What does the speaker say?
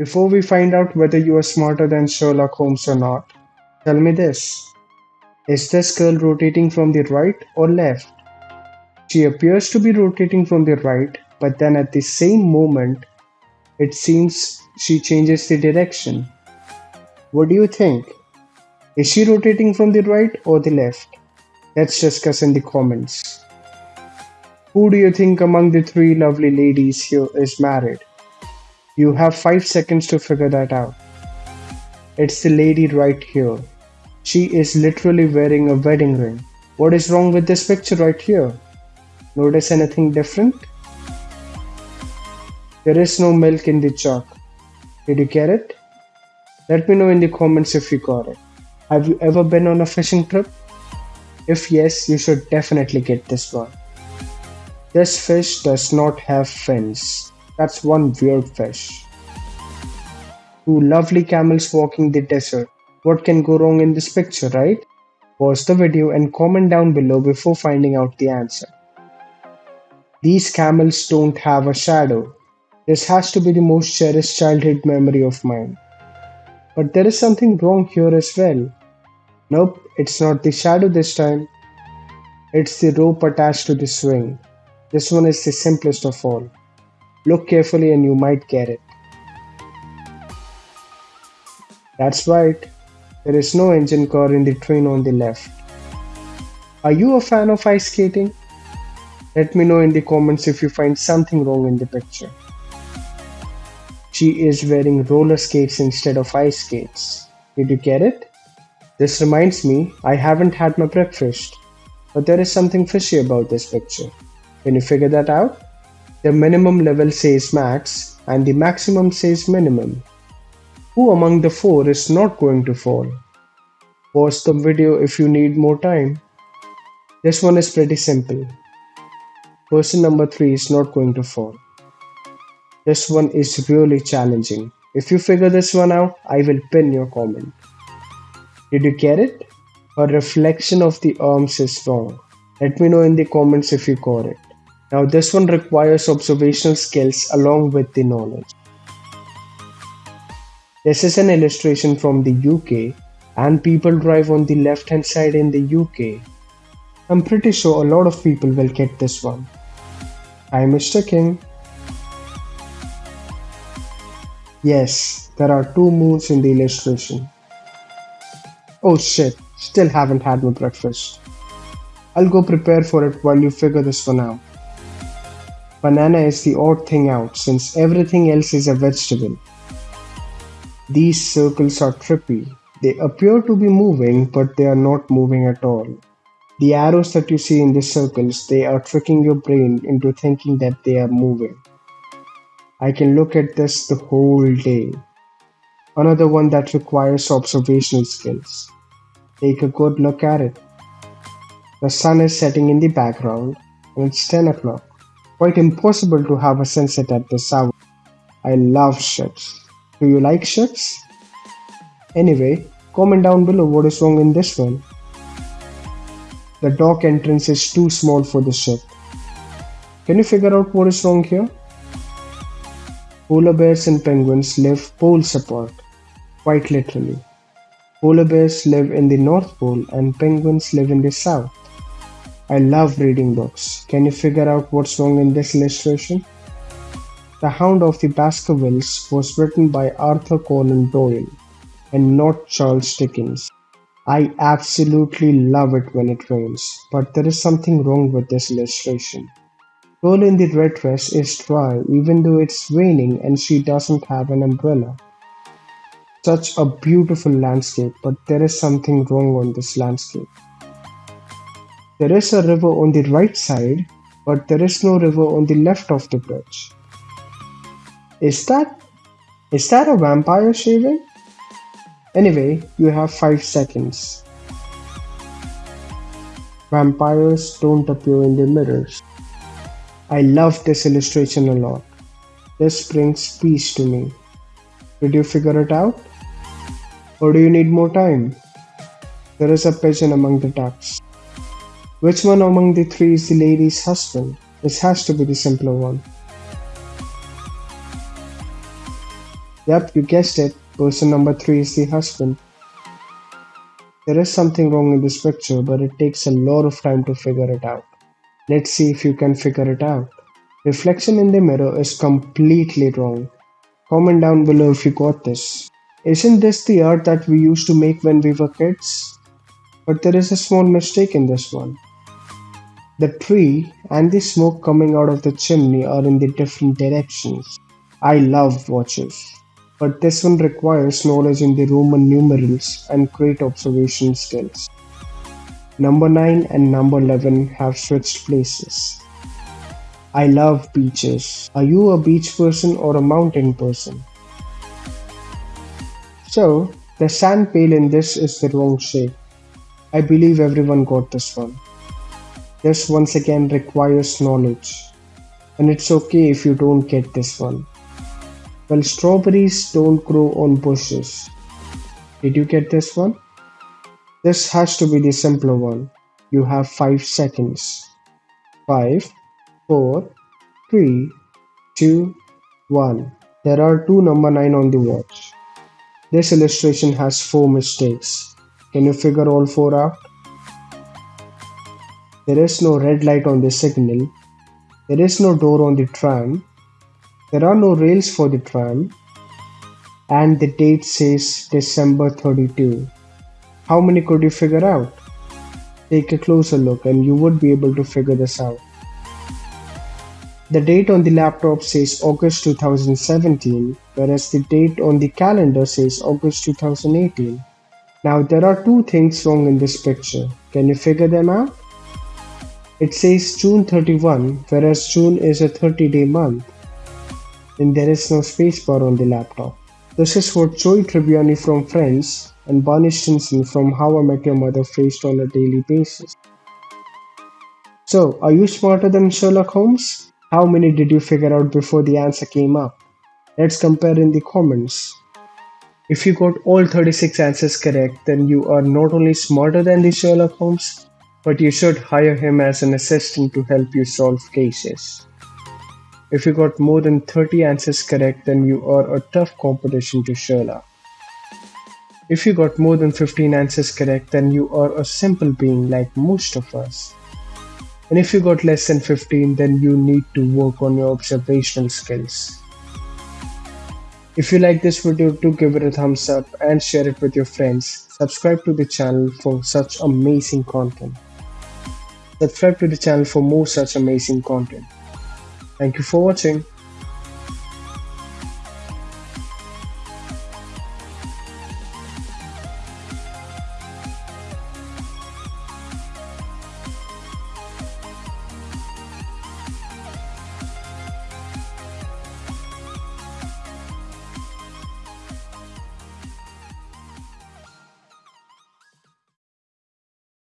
Before we find out whether you are smarter than Sherlock Holmes or not, tell me this. Is this girl rotating from the right or left? She appears to be rotating from the right, but then at the same moment, it seems she changes the direction. What do you think? Is she rotating from the right or the left? Let's discuss in the comments. Who do you think among the three lovely ladies here is married? You have 5 seconds to figure that out. It's the lady right here. She is literally wearing a wedding ring. What is wrong with this picture right here? Notice anything different? There is no milk in the jug. Did you get it? Let me know in the comments if you got it. Have you ever been on a fishing trip? If yes, you should definitely get this one. This fish does not have fins. That's one weird fish. Two lovely camels walking the desert. What can go wrong in this picture, right? Pause the video and comment down below before finding out the answer. These camels don't have a shadow. This has to be the most cherished childhood memory of mine. But there is something wrong here as well. Nope, it's not the shadow this time. It's the rope attached to the swing. This one is the simplest of all. Look carefully and you might get it. That's right, there is no engine car in the train on the left. Are you a fan of ice skating? Let me know in the comments if you find something wrong in the picture. She is wearing roller skates instead of ice skates. Did you get it? This reminds me, I haven't had my breakfast. But there is something fishy about this picture. Can you figure that out? The minimum level says max and the maximum says minimum. Who among the four is not going to fall? Pause the video if you need more time. This one is pretty simple. Person number 3 is not going to fall. This one is really challenging. If you figure this one out, I will pin your comment. Did you get it? A reflection of the arms is wrong. Let me know in the comments if you got it. Now this one requires observational skills along with the knowledge. This is an illustration from the UK and people drive on the left hand side in the UK. I'm pretty sure a lot of people will get this one. Hi Mr. King. Yes, there are two moons in the illustration. Oh shit, still haven't had my breakfast. I'll go prepare for it while you figure this one out. Banana is the odd thing out since everything else is a vegetable. These circles are trippy. They appear to be moving, but they are not moving at all. The arrows that you see in the circles, they are tricking your brain into thinking that they are moving. I can look at this the whole day. Another one that requires observational skills. Take a good look at it. The sun is setting in the background and it's 10 o'clock. Quite impossible to have a sunset at this hour. I love ships. Do you like ships? Anyway, comment down below what is wrong in this one. The dock entrance is too small for the ship. Can you figure out what is wrong here? Polar bears and penguins live poles apart, quite literally. Polar bears live in the North Pole and penguins live in the South. I love reading books. Can you figure out what's wrong in this illustration? The Hound of the Baskervilles was written by Arthur Conan Doyle and not Charles Dickens. I absolutely love it when it rains, but there is something wrong with this illustration. Girl in the red dress is dry even though it's raining and she doesn't have an umbrella. Such a beautiful landscape, but there is something wrong on this landscape. There is a river on the right side, but there is no river on the left of the bridge. Is that is that a vampire shaving? Anyway, you have 5 seconds. Vampires don't appear in the mirrors. I love this illustration a lot. This brings peace to me. Did you figure it out? Or do you need more time? There is a pigeon among the ducks. Which one among the three is the lady's husband? This has to be the simpler one. Yep, you guessed it. Person number three is the husband. There is something wrong in this picture, but it takes a lot of time to figure it out. Let's see if you can figure it out. Reflection in the mirror is completely wrong. Comment down below if you got this. Isn't this the art that we used to make when we were kids? But there is a small mistake in this one. The tree and the smoke coming out of the chimney are in the different directions. I love watches, but this one requires knowledge in the Roman numerals and great observation skills. Number 9 and number 11 have switched places. I love beaches. Are you a beach person or a mountain person? So, the sand pail in this is the wrong shape. I believe everyone got this one. This once again requires knowledge. And it's okay if you don't get this one. Well, strawberries don't grow on bushes. Did you get this one? This has to be the simpler one. You have 5 seconds. 5, 4, 3, 2, 1. There are two number 9 on the watch. This illustration has 4 mistakes. Can you figure all 4 out? There is no red light on the signal. There is no door on the tram. There are no rails for the tram. And the date says December 32. How many could you figure out? Take a closer look and you would be able to figure this out. The date on the laptop says August 2017, whereas the date on the calendar says August 2018. Now there are two things wrong in this picture. Can you figure them out? It says June 31, whereas June is a 30 day month. and there is no spacebar on the laptop. This is what Joey Tribbiani from Friends and Barney Stinson from How I Met Your Mother faced on a daily basis. So, are you smarter than Sherlock Holmes? How many did you figure out before the answer came up? Let's compare in the comments. If you got all 36 answers correct, then you are not only smarter than the Sherlock Holmes, but you should hire him as an assistant to help you solve cases. If you got more than 30 answers correct, then you are a tough competition to Sherlock. If you got more than 15 answers correct, then you are a simple being like most of us. And if you got less than 15, then you need to work on your observational skills. If you like this video, do give it a thumbs up and share it with your friends. Subscribe to the channel for such amazing content. Subscribe to the channel for more such amazing content. Thank you for watching.